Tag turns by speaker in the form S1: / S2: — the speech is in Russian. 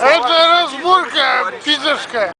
S1: Это разборка пидорская.